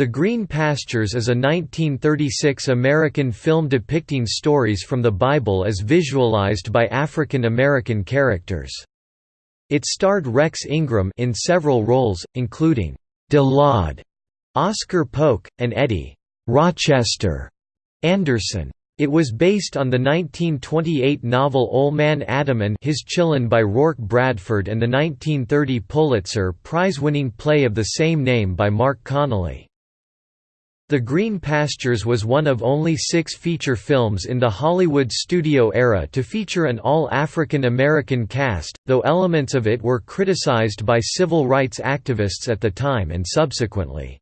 The Green Pastures is a 1936 American film depicting stories from the Bible as visualized by African American characters. It starred Rex Ingram in several roles, including De Lawd, Oscar Polk, and Eddie Rochester Anderson. It was based on the 1928 novel Ol' Man Adam and His Chillun by Roark Bradford and the 1930 Pulitzer Prize-winning play of the same name by Marc Connelly. The Green Pastures was one of only six feature films in the Hollywood studio era to feature an all-African American cast, though elements of it were criticized by civil rights activists at the time and subsequently.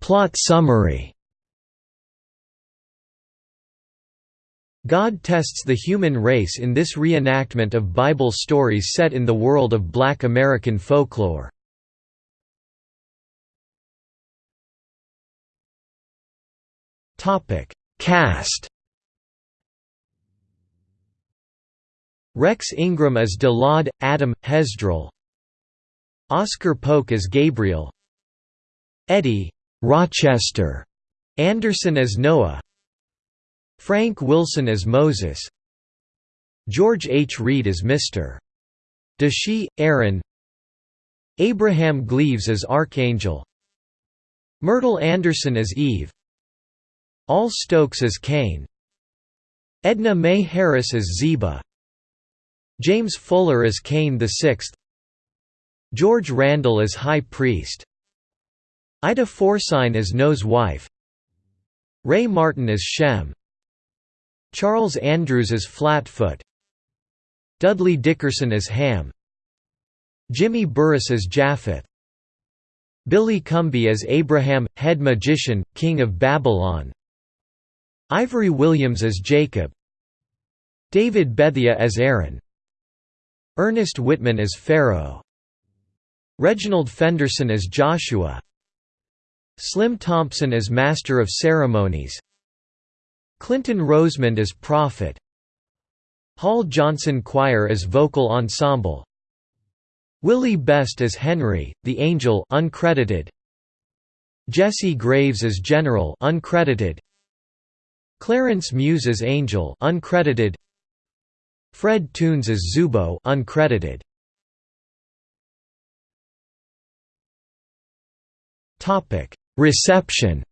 Plot summary. God tests the human race in this reenactment of Bible stories set in the world of black American folklore. Cast. Rex Ingram as De Lawd, Adam, Hezdrel Oscar Polk as Gabriel Eddie Rochester Anderson as Noah Frank Wilson as Moses. George H. Reed as Mr. Deshee, Aaron. Abraham Gleaves as Archangel. Myrtle Anderson as Eve. Al Stokes as Cain. Edna Mae Harris as Zeba. James Fuller as Cain VI George Randall as High Priest. Ida Forsyne as Noah's wife. Ray Martin as Shem Charles Andrews as Flatfoot. Dudley Dickerson as Ham. Jimmy Burress as Japheth Billy Cumby as Abraham, head magician, king of Babylon. Ivory Williams as Jacob. David Bethea as Aaron. Ernest Whitman as Pharaoh. Reginald Fenderson as Joshua. Slim Thompson as Master of Ceremonies Clinton Rosemond as Prophet Hall Johnson Choir as Vocal Ensemble Willie Best as Henry, the Angel uncredited. Jesse Graves as General uncredited. Clarence Muse as Angel uncredited. Fred Toones as Zubo uncredited. Topic Reception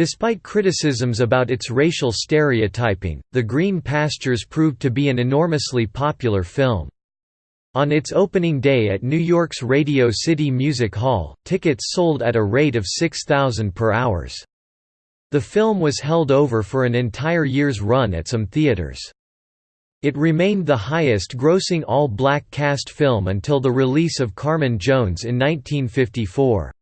Despite criticisms about its racial stereotyping, The Green Pastures proved to be an enormously popular film. On its opening day at New York's Radio City Music Hall, tickets sold at a rate of 6,000 per hours. The film was held over for an entire year's run at some theaters. It remained the highest-grossing all-black cast film until the release of Carmen Jones in 1954.